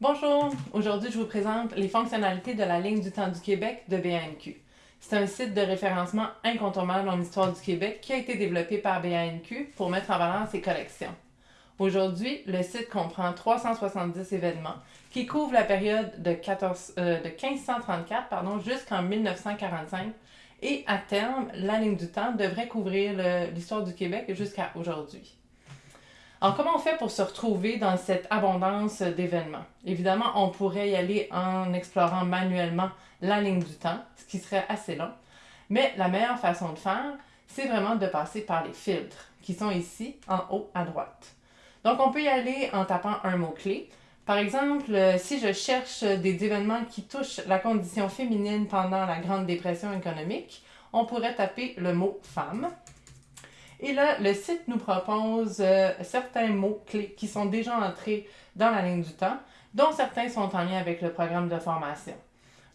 Bonjour! Aujourd'hui, je vous présente les fonctionnalités de la ligne du temps du Québec de BANQ. C'est un site de référencement incontournable en histoire du Québec qui a été développé par BANQ pour mettre en valeur ses collections. Aujourd'hui, le site comprend 370 événements qui couvrent la période de, 14, euh, 1534 jusqu'en 1945 et à terme, la ligne du temps devrait couvrir l'histoire du Québec jusqu'à aujourd'hui. Alors, comment on fait pour se retrouver dans cette abondance d'événements? Évidemment, on pourrait y aller en explorant manuellement la ligne du temps, ce qui serait assez long. Mais la meilleure façon de faire, c'est vraiment de passer par les filtres, qui sont ici, en haut à droite. Donc, on peut y aller en tapant un mot-clé. Par exemple, si je cherche des événements qui touchent la condition féminine pendant la Grande Dépression économique, on pourrait taper le mot « femme ». Et là, le site nous propose euh, certains mots-clés qui sont déjà entrés dans la ligne du temps, dont certains sont en lien avec le programme de formation.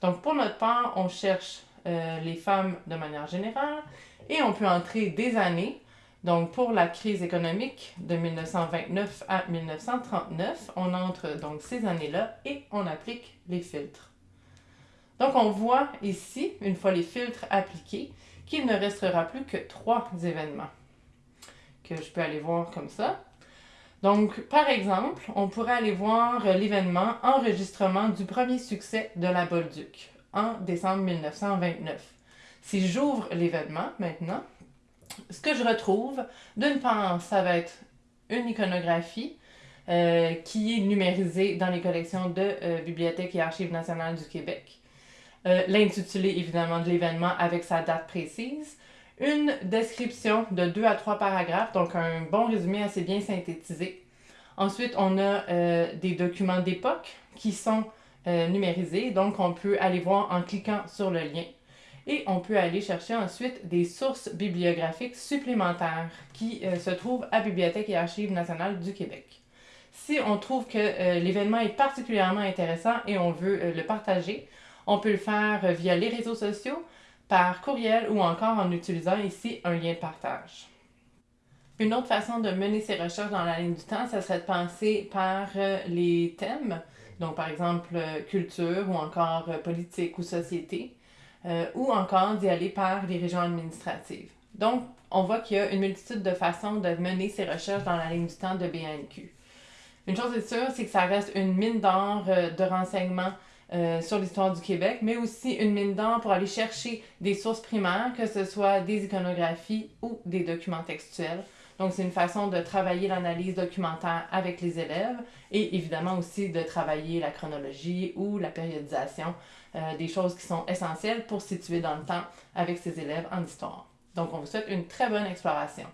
Donc, pour notre part, on cherche euh, les femmes de manière générale et on peut entrer des années. Donc, pour la crise économique de 1929 à 1939, on entre donc ces années-là et on applique les filtres. Donc, on voit ici, une fois les filtres appliqués, qu'il ne restera plus que trois événements que je peux aller voir comme ça. Donc, par exemple, on pourrait aller voir l'événement enregistrement du premier succès de la Bolduc en décembre 1929. Si j'ouvre l'événement maintenant, ce que je retrouve, d'une part, ça va être une iconographie euh, qui est numérisée dans les collections de euh, Bibliothèque et Archives nationales du Québec. Euh, l'intitulé, évidemment, de l'événement avec sa date précise une description de deux à trois paragraphes, donc un bon résumé assez bien synthétisé. Ensuite, on a euh, des documents d'époque qui sont euh, numérisés, donc on peut aller voir en cliquant sur le lien. Et on peut aller chercher ensuite des sources bibliographiques supplémentaires qui euh, se trouvent à Bibliothèque et Archives nationales du Québec. Si on trouve que l'événement est particulièrement intéressant et on veut le partager, on peut le faire via les réseaux sociaux, par courriel ou encore en utilisant ici un lien de partage. Une autre façon de mener ses recherches dans la ligne du temps, ce serait de penser par euh, les thèmes, donc par exemple euh, culture ou encore euh, politique ou société, ou encore d'y aller par les régions administratives. Donc, on voit qu'il y a une multitude de façons de mener ses recherches dans la ligne du temps de BNQ. Une chose est sûre, c'est que ça reste une mine d'or de renseignements euh, sur l'histoire du Québec, mais aussi une mine d'or pour aller chercher des sources primaires, que ce soit des iconographies ou des documents textuels. Donc, c'est une façon de travailler l'analyse documentaire avec les élèves et évidemment aussi de travailler la chronologie ou la périodisation, euh, des choses qui sont essentielles pour situer dans le temps avec ses élèves en histoire. Donc, on vous souhaite une très bonne exploration.